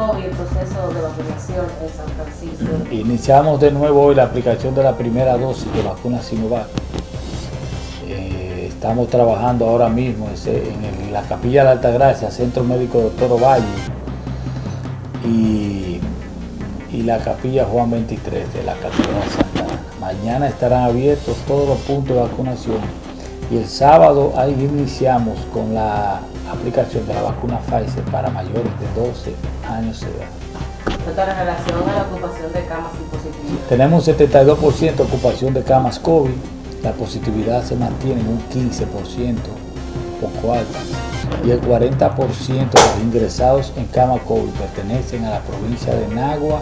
COVID, el proceso de vacunación en San Francisco? Iniciamos de nuevo hoy la aplicación de la primera dosis de vacuna Sinovac. Eh, estamos trabajando ahora mismo en, la Capilla de la Altagracia, Centro Médico Doctor Ovalle y, la Capilla Juan 23 de la Catedral Santa Ana. Mañana estarán abiertos todos los puntos de vacunación y el sábado ahí iniciamos con la aplicación de la vacuna Pfizer para mayores de 12 años de edad. Doctor, en relación a la ocupación de camas y positividad. Tenemos un 72% de ocupación de camas COVID, la positividad se mantiene en un 15%, poco alta, y el 40% de los ingresados en cama COVID pertenecen a la provincia de Nagua,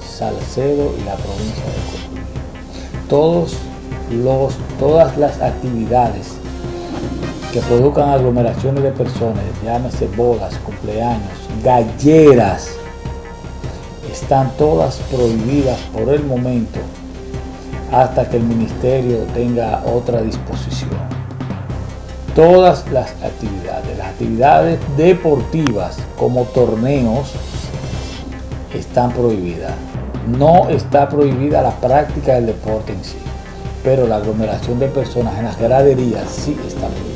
Salcedo y la provincia de Cotuí. Todos los, todas las actividades que produzcan aglomeraciones de personas, llámese bodas, cumpleaños, galleras, están todas prohibidas por el momento hasta que el ministerio tenga otra disposición. Todas las actividades, las actividades deportivas como torneos están prohibidas. No está prohibida la práctica del deporte en sí, pero la aglomeración de personas en las graderías sí está prohibida.